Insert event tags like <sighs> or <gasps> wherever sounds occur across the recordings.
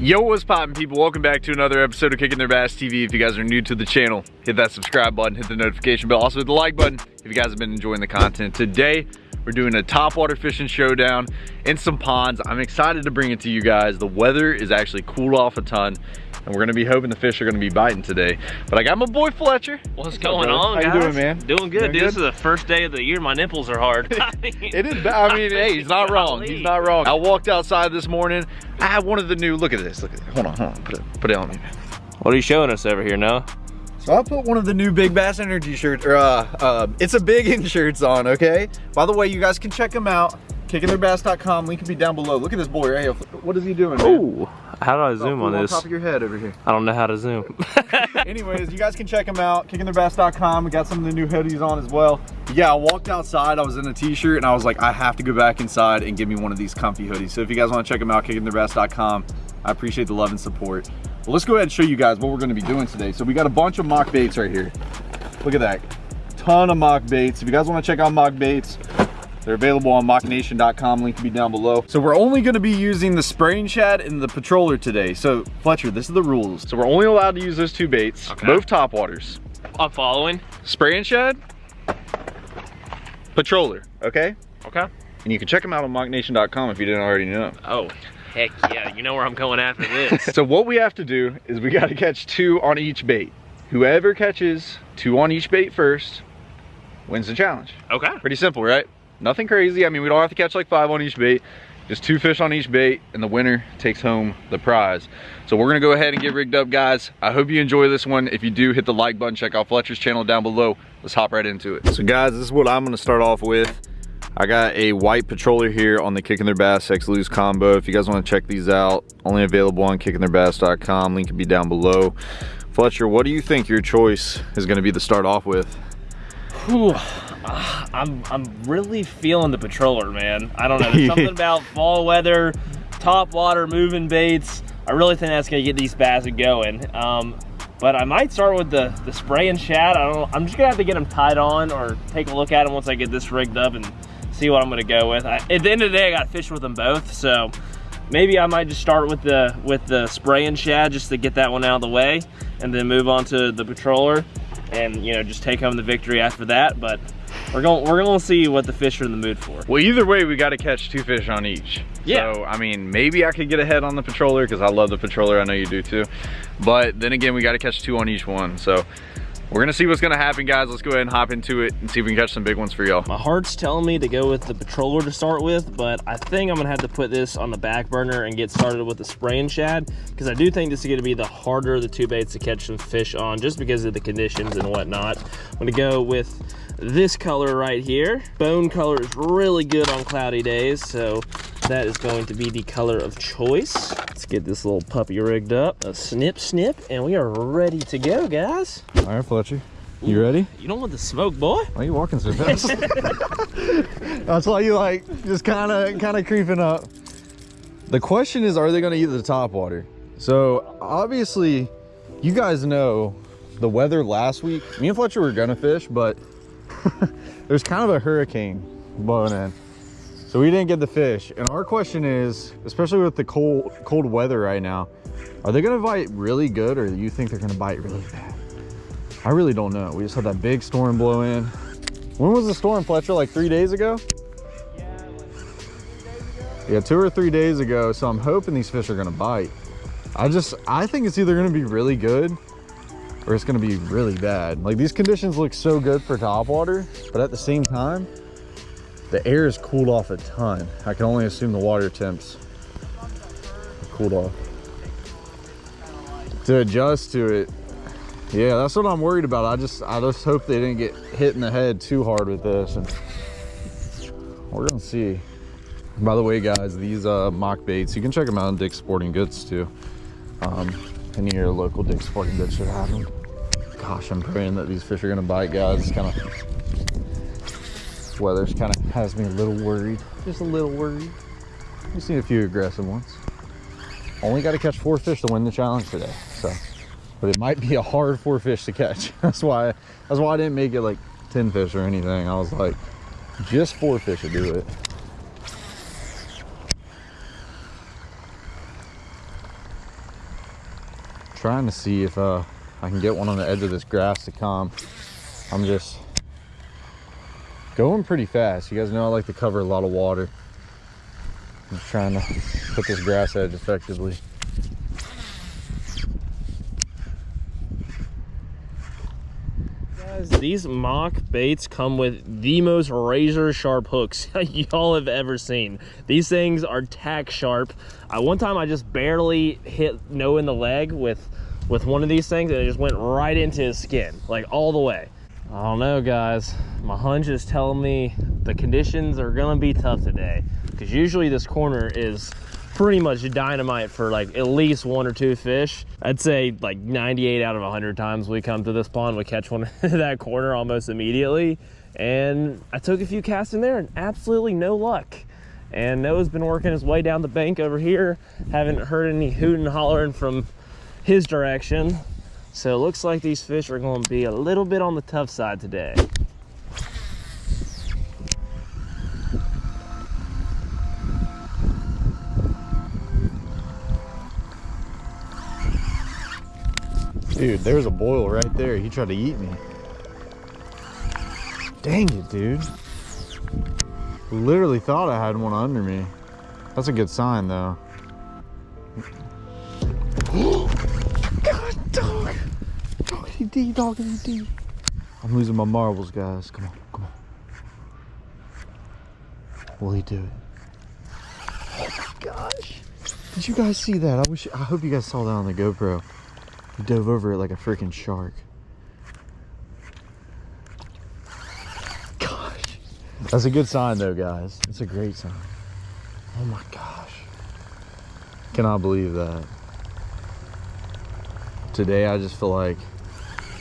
Yo, what's poppin' people? Welcome back to another episode of Kicking Their Bass TV. If you guys are new to the channel, hit that subscribe button, hit the notification bell, also hit the like button if you guys have been enjoying the content. Today, we're doing a topwater fishing showdown in some ponds. I'm excited to bring it to you guys. The weather is actually cooled off a ton and we're gonna be hoping the fish are gonna be biting today. But I got my boy Fletcher. What's, What's going up, on, How guys? you doing, man? Doing good, doing dude. Good? This is the first day of the year. My nipples are hard. <laughs> <laughs> it is. I mean, hey, he's not wrong. He's not wrong. I walked outside this morning. I had one of the new. Look at this. Look at this. Hold on, hold on. Put it, put it on me. What are you showing us over here now? So I put one of the new Big Bass Energy shirts, or uh, uh, it's a big in shirts on, okay? By the way, you guys can check them out. KickingTheirBass.com, link will be down below. Look at this boy right here. What is he doing, Oh, how do I zoom on this? Top of your head over here. I don't know how to zoom. <laughs> Anyways, you guys can check them out. KickingTheirBass.com. We got some of the new hoodies on as well. Yeah, I walked outside. I was in a t-shirt and I was like, I have to go back inside and give me one of these comfy hoodies. So if you guys want to check them out, KickingTheirBass.com. I appreciate the love and support. Well, let's go ahead and show you guys what we're going to be doing today. So we got a bunch of mock baits right here. Look at that. Ton of mock baits. If you guys want to check out mock baits, they're available on mocknation.com, link will be down below. So we're only gonna be using the spraying shad and the patroller today. So Fletcher, this is the rules. So we're only allowed to use those two baits, okay. both top waters. I'm following. Spraying shad, patroller, okay? Okay. And you can check them out on mocknation.com if you didn't already know. Oh, heck yeah, you know where I'm going after this. <laughs> so what we have to do is we gotta catch two on each bait. Whoever catches two on each bait first wins the challenge. Okay. Pretty simple, right? Nothing crazy. I mean, we don't have to catch like five on each bait. Just two fish on each bait and the winner takes home the prize. So we're gonna go ahead and get rigged up, guys. I hope you enjoy this one. If you do, hit the like button, check out Fletcher's channel down below. Let's hop right into it. So guys, this is what I'm gonna start off with. I got a white patroller here on the Kicking Their Bass X Lew's combo. If you guys wanna check these out, only available on kickingtheirbass.com. Link will be down below. Fletcher, what do you think your choice is gonna be to start off with? Whew. <sighs> I'm I'm really feeling the patroller, man. I don't know. There's <laughs> something about fall weather, top water, moving baits. I really think that's gonna get these bass going. Um, but I might start with the the spray and shad. I don't. I'm just gonna have to get them tied on or take a look at them once I get this rigged up and see what I'm gonna go with. I, at the end of the day, I got fish with them both, so maybe I might just start with the with the spray and shad just to get that one out of the way, and then move on to the patroller, and you know just take home the victory after that. But we're going we're gonna see what the fish are in the mood for. Well, either way, we got to catch two fish on each. Yeah. So, I mean, maybe I could get ahead on the patroller because I love the patroller. I know you do too. But then again, we got to catch two on each one. So we're gonna see what's gonna happen, guys. Let's go ahead and hop into it and see if we can catch some big ones for y'all. My heart's telling me to go with the patroller to start with, but I think I'm gonna have to put this on the back burner and get started with the spray and shad because I do think this is gonna be the harder of the two baits to catch some fish on just because of the conditions and whatnot. I'm gonna go with this color right here. Bone color is really good on cloudy days, so that is going to be the color of choice. Let's get this little puppy rigged up. A snip, snip, and we are ready to go, guys. All right, Fletcher. You ready? You don't want the smoke, boy. Why are you walking so fast? <laughs> That's why you like just kind of kind of creeping up. The question is, are they going to eat the top water? So obviously, you guys know the weather last week. Me and Fletcher were gonna fish, but <laughs> there's kind of a hurricane blowing in. So we didn't get the fish. And our question is, especially with the cold cold weather right now, are they gonna bite really good or do you think they're gonna bite really bad? I really don't know. We just had that big storm blow in. When was the storm, Fletcher? Like three days ago? Yeah, two or three days ago. So I'm hoping these fish are gonna bite. I just, I think it's either gonna be really good or it's gonna be really bad. Like these conditions look so good for topwater, but at the same time, the air has cooled off a ton. I can only assume the water temps cooled off. To adjust to it, yeah, that's what I'm worried about. I just, I just hope they didn't get hit in the head too hard with this, and we're gonna see. By the way, guys, these uh, mock baits, you can check them out on Dick's Sporting Goods too. Um, any of your local Dick's Sporting Goods should have them. Gosh, I'm praying that these fish are gonna bite, guys. Kind of weather's kind of has me a little worried, just a little worried. We've seen a few aggressive ones. Only got to catch four fish to win the challenge today, so. But it might be a hard four fish to catch. <laughs> That's why. That's why I didn't make it like ten fish or anything. I was like, just four fish to do it. trying to see if uh, I can get one on the edge of this grass to calm. I'm just going pretty fast. You guys know I like to cover a lot of water. I'm trying to put this grass edge effectively. Guys, these mock baits come with the most razor sharp hooks <laughs> y'all have ever seen. These things are tack sharp. I, one time I just barely hit Noah in the leg with with one of these things and it just went right into his skin, like all the way. I don't know, guys. My hunch is telling me the conditions are gonna be tough today because usually this corner is pretty much dynamite for like at least one or two fish. I'd say like 98 out of 100 times we come to this pond, we catch one <laughs> in that corner almost immediately. And I took a few casts in there and absolutely no luck. And Noah's been working his way down the bank over here. Haven't heard any hooting and hollering from his direction. So it looks like these fish are going to be a little bit on the tough side today. Dude, there's a boil right there. He tried to eat me. Dang it, dude. Literally thought I had one under me. That's a good sign, though. D, doggy D. I'm losing my marbles, guys. Come on, come on. Will he do it? Oh my gosh. Did you guys see that? I wish I hope you guys saw that on the GoPro. He dove over it like a freaking shark. Gosh. That's a good sign though, guys. It's a great sign. Oh my gosh. Cannot believe that. Today I just feel like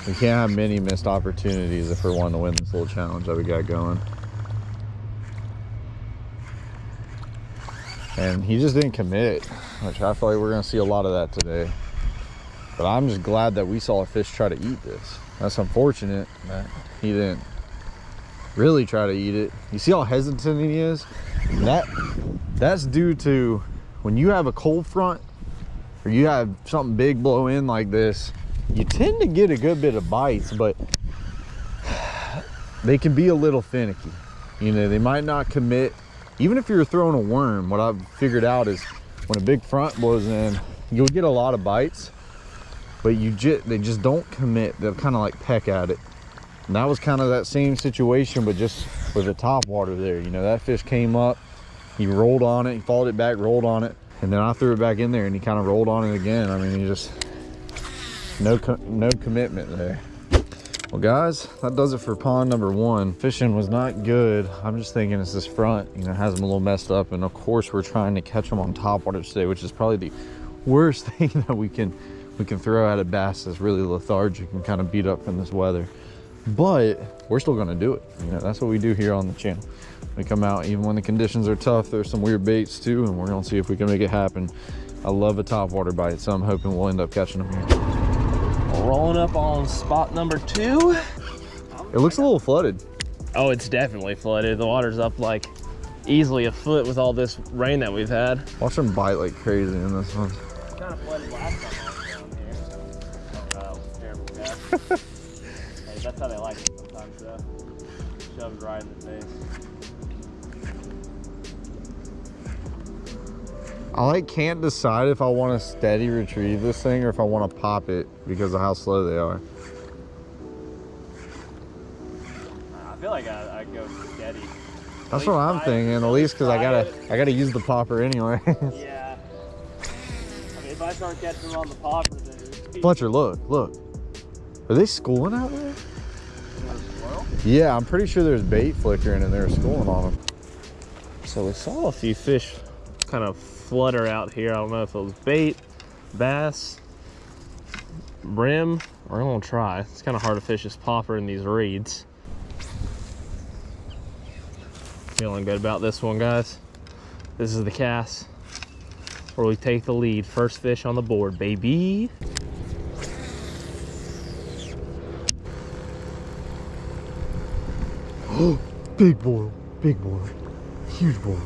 we can't have many missed opportunities if we're wanting to win this little challenge that we got going. And he just didn't commit, which I feel like we're gonna see a lot of that today. But I'm just glad that we saw a fish try to eat this. That's unfortunate that he didn't really try to eat it. You see how hesitant he is? That that's due to when you have a cold front or you have something big blow in like this, you tend to get a good bit of bites, but they can be a little finicky. You know, they might not commit. Even if you're throwing a worm, what I've figured out is when a big front blows in, you'll get a lot of bites but you just they just don't commit they'll kind of like peck at it and that was kind of that same situation but just with the top water there you know that fish came up he rolled on it he followed it back rolled on it and then i threw it back in there and he kind of rolled on it again i mean he just no no commitment there. Well guys that does it for pond number one. Fishing was not good. I'm just thinking it's this front you know has them a little messed up and of course we're trying to catch them on top water today which is probably the worst <laughs> thing that we can we can throw out a bass that's really lethargic and kind of beat up from this weather. But we're still going to do it. You know that's what we do here on the channel. We come out even when the conditions are tough there's some weird baits too and we're going to see if we can make it happen. I love a top water bite so i'm hoping we'll end up catching them here rolling up on spot number two. It looks a little flooded. Oh it's definitely flooded. The water's up like easily a foot with all this rain that we've had. Watch them bite like crazy in this one. Kind of flooded last time. <laughs> Hey, that's how they like it sometimes, though. Shoved right in the face. I like can't decide if I want to steady retrieve this thing or if I want to pop it because of how slow they are. I feel like I, I go steady. That's what I'm thinking, at least because I gotta I gotta use the popper anyway. yeah. <laughs> I mean, if I start catching them on the popper, then Fletcher, look, look. Are they schooling out there? Yeah, I'm pretty sure there's bait flickering and they're schooling on them. So we saw a few fish kind of flutter out here. I don't know if it was bait, bass, brim. We're gonna try. It's kind of hard to fish this popper in these reeds. Feeling good about this one, guys. This is the cast where we take the lead. First fish on the board, baby. <gasps> big boy, big boy, huge boy.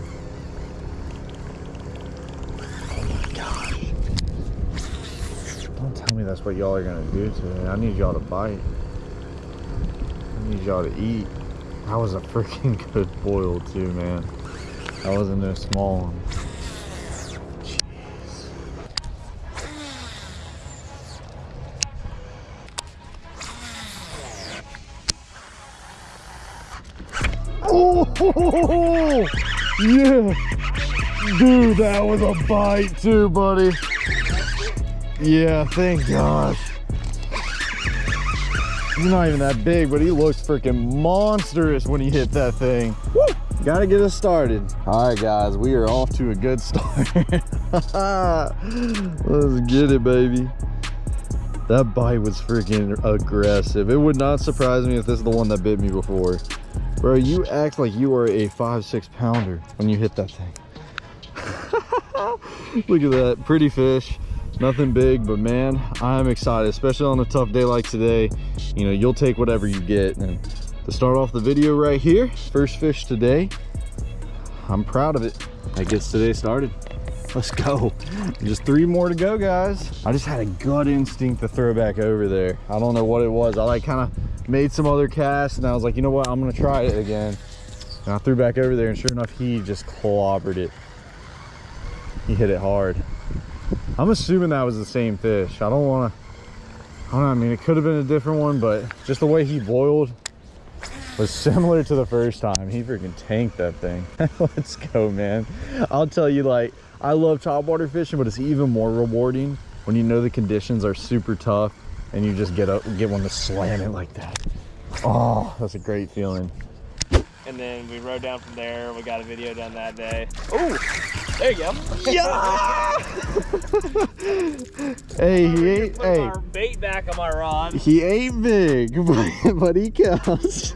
Oh my gosh. Don't tell me that's what y'all are gonna do today. I need y'all to bite. I need y'all to eat. That was a freaking <laughs> good boil too, man. That wasn't no small one. <laughs> Oh, <laughs> yeah. Dude, that was a bite too, buddy. Yeah, thank gosh. He's not even that big, but he looks freaking monstrous when he hit that thing. Woo! Gotta get us started. All right, guys, we are off to a good start. <laughs> Let's get it, baby. That bite was freaking aggressive. It would not surprise me if this is the one that bit me before. Bro, you act like you are a five, six pounder when you hit that thing. <laughs> Look at that, pretty fish. Nothing big, but man, I'm excited, especially on a tough day like today. You know, you'll take whatever you get. And to start off the video right here, first fish today, I'm proud of it. That gets today started. Let's go. Just three more to go, guys. I just had a gut instinct to throw back over there. I don't know what it was. I like kind of made some other casts and I was like, you know what? I'm gonna try it again. And I threw back over there and sure enough, he just clobbered it. He hit it hard. I'm assuming that was the same fish. I don't want to, I don't know, I mean, it could have been a different one, but just the way he boiled was similar to the first time. He freaking tanked that thing. <laughs> Let's go, man. I'll tell you, like, I love topwater fishing, but it's even more rewarding when you know the conditions are super tough and you just get up, get one to slam it like that. Oh, that's a great feeling. And then we rode down from there. We got a video done that day. Oh, there you go. Yeah! hey, he ain't, Put hey, our bait back on my rod. he ain't big, <laughs> but, but he counts. <laughs> What's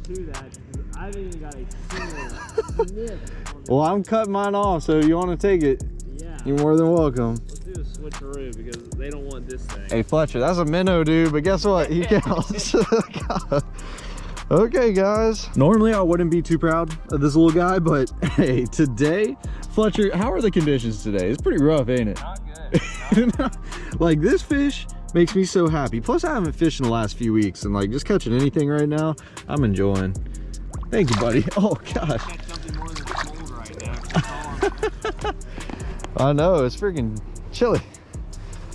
to that? I haven't even got a single sniff well, I'm cutting mine off, so if you want to take it, Yeah. you're more than welcome. Let's do a switcheroo because they don't want this thing. Hey Fletcher, that's a minnow, dude, but guess what? He <laughs> counts. God. okay, guys. Normally I wouldn't be too proud of this little guy, but <laughs> hey, today, Fletcher, how are the conditions today? It's pretty rough, ain't it? Not good. <laughs> like this fish makes me so happy. Plus I haven't fished in the last few weeks and like just catching anything right now, I'm enjoying. Thank you, buddy. <laughs> Oh gosh. Catch something more than cold right now. That's all I'm- I know, it's freaking chilly.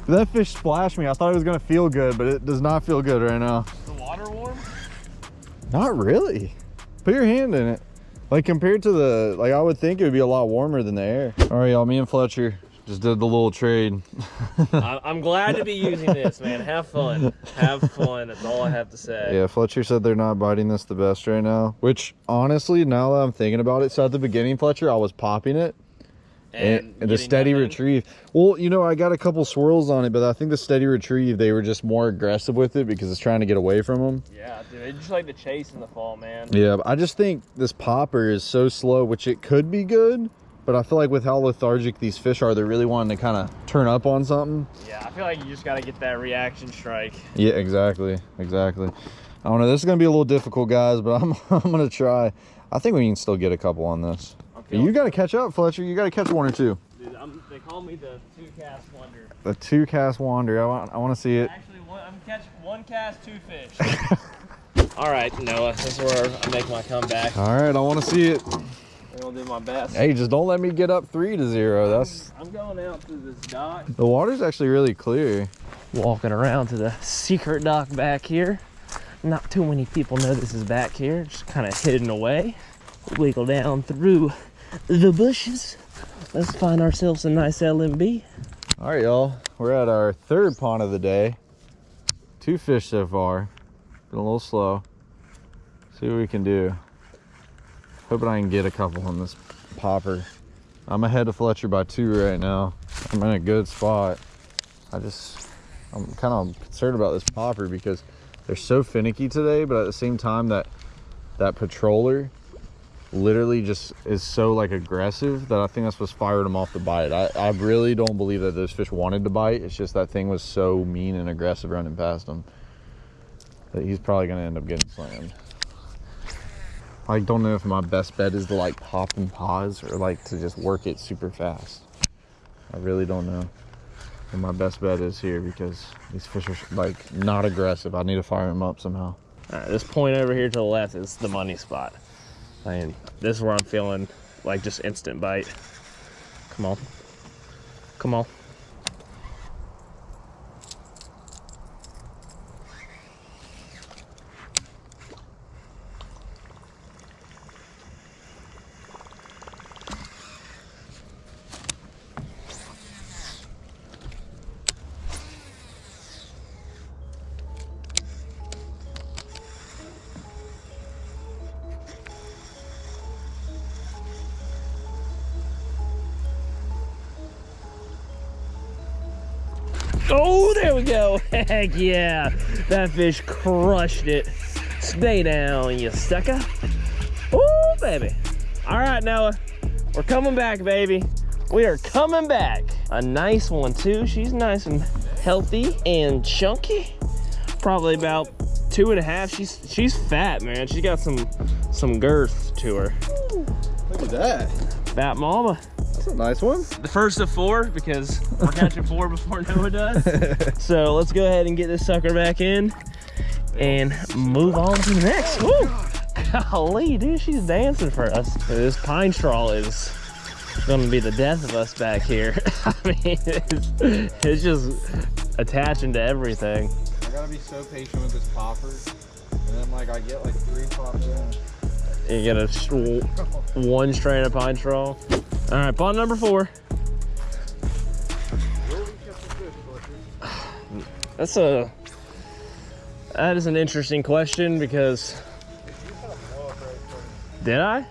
That fish splashed me. I thought it was gonna feel good, but it does not feel good right now. The water warm? Not really. Put your hand in it. Like compared to the, like I would think it would be a lot warmer than the air. All right, y'all, me and Fletcher just did the little trade. <laughs> I'm glad to be using this, man. Have fun. Have fun. That's all I have to say. yeah, Fletcher said they're not biting this the best right now, which honestly, now that I'm thinking about it, so at the beginning, Fletcher, I was popping it and, and the steady nothing. retrieve. Well, you know, I got a couple swirls on it, but I think the steady retrieve, they were just more aggressive with it because it's trying to get away from them. Yeah, dude. They just like the chase in the fall, man. Yeah, I just think this popper is so slow, which it could be good, but I feel like with how lethargic these fish are, they're really wanting to kind of turn up on something. Yeah, I feel like you just gotta get that reaction strike. Yeah, exactly, exactly. I don't know. This is gonna be a little difficult, guys, but <laughs> I'm I'm gonna try. I think we can still get a couple on this. I'm But feeling- you got to catch up, Fletcher. You got to catch one or two. Dude, I'm, they call me the two cast wonder. The two cast wander. I want I want to see it. Actually, one, I'm catching one cast, two fish. <laughs> all right, Noah, this is where I make my comeback. All right, I want to see it. I'm gonna do my best. Hey, just don't let me get up three to zero. That's I'm going out to this dock. the water's actually really clear. Walking around to the secret dock back here. Not too many people know this is back here. Just kind of hidden away. Wiggle down through the bushes. Let's find ourselves a nice LMB. All right, y'all. We're at our third pond of the day. Two fish so far. Been a little slow. See what we can do. Hoping I can get a couple on this popper. I'm ahead of Fletcher by two right now. I'm in a good spot. I just, I'm kind of concerned about this popper because they're so finicky today, but at the same time that that patroller literally just is so like aggressive that I think that's what's fired him off the bite. I, I really don't believe that those fish wanted to bite. It's just that thing was so mean and aggressive running past him that he's probably gonna end up getting slammed. I don't know if my best bet is to like pop and pause or like to just work it super fast. I really don't know. think my best bet is here because these fish are like not aggressive. I need to fire them up somehow. All right, this point over here to the left is the money spot. And this is where I'm feeling like just instant bite. Come on. Come on. Oh, there we go. <laughs> Heck yeah. That fish crushed it. Stay down, you sucker. Oh, baby. All right, Noah. We're coming back, baby. We are coming back. A nice one, too. She's nice and healthy and chunky. Probably about two and a half. She's she's fat, man. She's got some some girth to her. Look at that. Fat mama. That's a nice one. the first of four because we're catching four before <laughs> Noah does. <laughs> so let's go ahead and get this sucker back in and move on to the next. Woo! Golly, dude, she's dancing for us. This pine straw is gonna be the death of us back here. <laughs> I mean, it's, it's just attaching to everything. I gotta be so patient with this popper. And then like I get like three pops in. You get a sh- one strand of pine straw. All right, bond number four. That's a that is an interesting question because did I?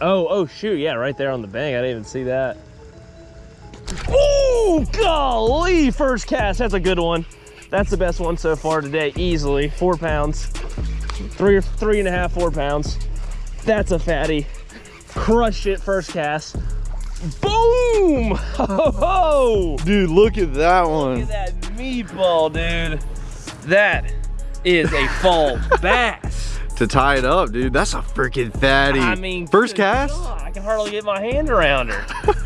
Oh, oh shoot, yeah, right there on the bank. I didn't even see that. Oh, golly, first cast. That's a good one. That's the best one so far today, easily. Four pounds, three or three and a half, four pounds. That's a fatty. Crushed it first cast. Boom! Ho <laughs> ho! Dude, look at that Look one. at that meatball, dude. That is a fall <laughs> bass. To tie it up, dude. That's a freaking fatty. I mean, first cast? God, I can hardly get my hand around her.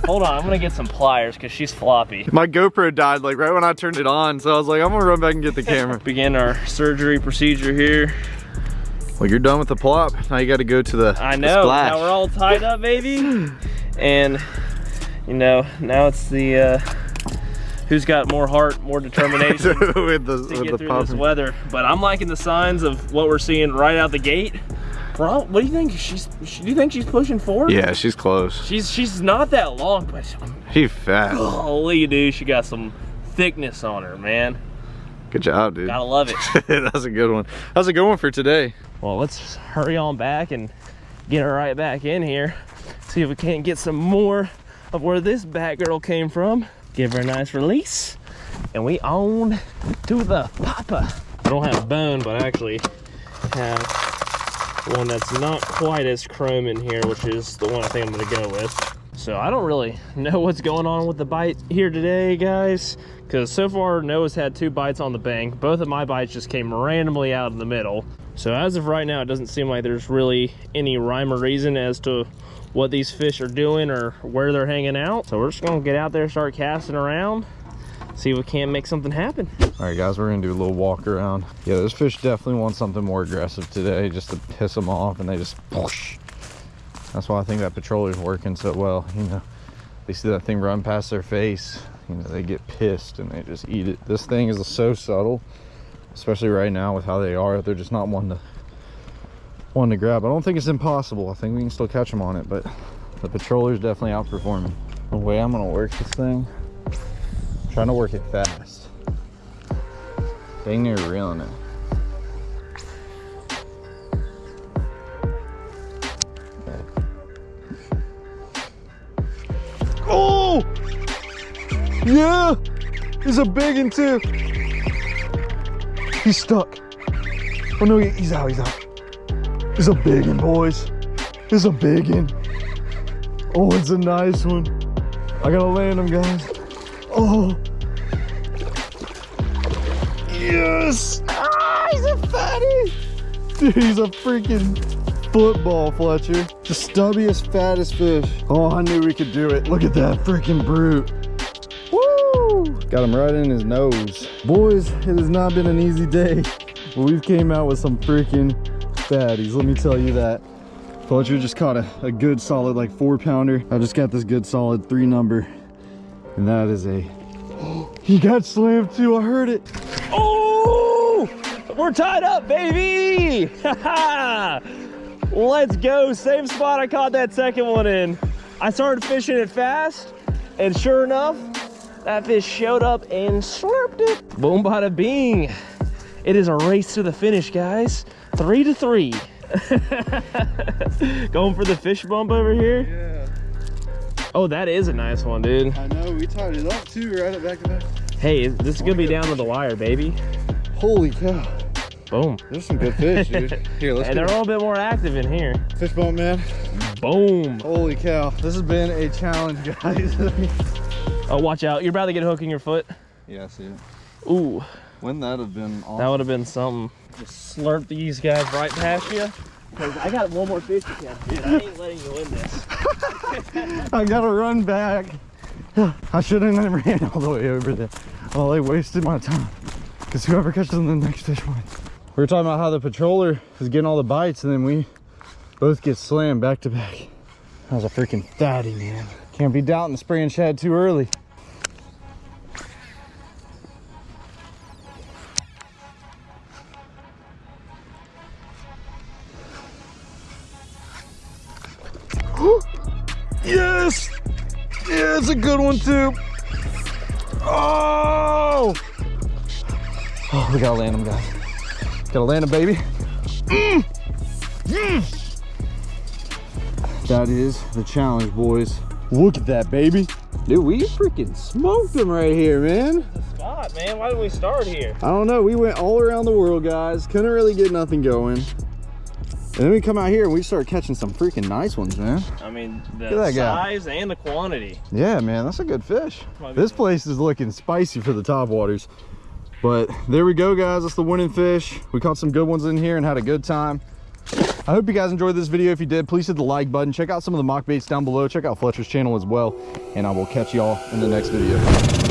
Hold on, I'm gonna get some pliers because she's floppy. My GoPro died like right when I turned it on, so I was like, I'm gonna run back and get the camera. <laughs> Begin our surgery procedure here. Well, you're done with the plop. Now you got to go to the, I the know. splash. Now we're all tied up, baby. And you know, now it's the uh, who's got more heart, more determination <laughs> with the to with get the through this weather. But I'm liking the signs of what we're seeing right out the gate. Bro, what do you think? She's. Do you think she's pushing forward? Yeah, she's close. She's she's not that long, but She's fat. holy dude, she got some thickness on her, man. Good job, dude. Gotta love it. <laughs> That's a good one. That's a good one for today. well, let's hurry on back and get her right back in here. See if we can't get some more of where this bat girl came from. Give her a nice release. And we on to the papa. I don't have a bone, but I actually have one that's not quite as chrome in here, which is the one I think I'm gonna go with. So I don't really know what's going on with the bite here today, guys. Because so far, Noah's had two bites on the bank. Both of my bites just came randomly out in the middle. So as of right now, it doesn't seem like there's really any rhyme or reason as to what these fish are doing or where they're hanging out. So we're just gonna get out there, start casting around, see if we can't make something happen. All right, guys, we're gonna do a little walk around. Yeah, those fish definitely want something more aggressive today, just to piss them off, and they just whoosh. That's why I think that patroller's working so well. You know, they see that thing run past their face, you know, they get pissed and they just eat it. This thing is so subtle, especially right now with how they are. They're just not one to one to grab. I don't think it's impossible. I think we can still catch them on it, but the patroller's definitely outperforming. The way I'm gonna work this thing, I'm trying to work it fast. Dang near reeling it. Oh! Yeah! He's a big one too. He's stuck. Oh no, he- he's out, he's out. He's a big one, boys. He's a big one. Oh, it's a nice one. I gotta land him, guys. Oh. Yes! Ah, he's a fatty! Dude, he's a freaking football, Fletcher. The stubbiest, fattest fish. Oh, I knew we could do it. Look at that freaking brute. Got him right in his nose. Boys, it has not been an easy day. But we've came out with some freaking fatties, let me tell you that. Fletcher just caught a, a good solid like four pounder. I just got this good solid three number. And that is a, <gasps> he got slammed too, I heard it. Oh, we're tied up, baby. <laughs> Let's go. Same spot I caught that second one in. I started fishing it fast, and sure enough, that fish showed up and slurped it. Boom, bada bing. It is a race to the finish, guys. Three to three. <laughs> Going for the fish bump over here. Yeah. Oh, that is a nice one, dude. I know, we tied it up too, right at back to back. Hey, this is gonna be down to the wire, baby. Holy cow. Boom. There's some good fish, dude. <laughs> Here, let's And they're get all a bit more active in here. fish bump, man. Boom. Holy cow. This has been a challenge, <laughs> guys. Oh, watch out. You're about to get a hook in your foot. Yeah, I see it. Ooh, Wouldn't that have been awesome? that would have been something. Just slurp these guys right past you. Because I got one more fish to catch, dude. I ain't letting you win this. <laughs> I gotta run back. <sighs> I shouldn't have never ran all the way over there. Well, I wasted my time. Because whoever catches the next fish wins. We were talking about how the patroller is getting all the bites and then we both get slammed back to back. That was a freaking fatty, man. Can't be doubting the spraying shad too early. <gasps> yes! Yeah, it's a good one too. Oh! Oh, we gotta land him, guys. Gotta land him, baby. Mm. Mm. That is the challenge, boys. Look at that, baby. Dude, we freaking smoked them right here, man. Spot, man. Why did we start here? I don't know. We went all around the world, guys. Couldn't really get nothing going. And then we come out here and we start catching some freaking nice ones, man. I mean, the that guy. size and the quantity. Yeah, man, that's a good fish. Might This good. place is looking spicy for the top waters. But there we go, guys. That's the winning fish. We caught some good ones in here and had a good time. I hope you guys enjoyed this video. If you did, please hit the like button. Check out some of the mock baits down below. Check out Fletcher's channel as well. And I will catch y'all in the next video.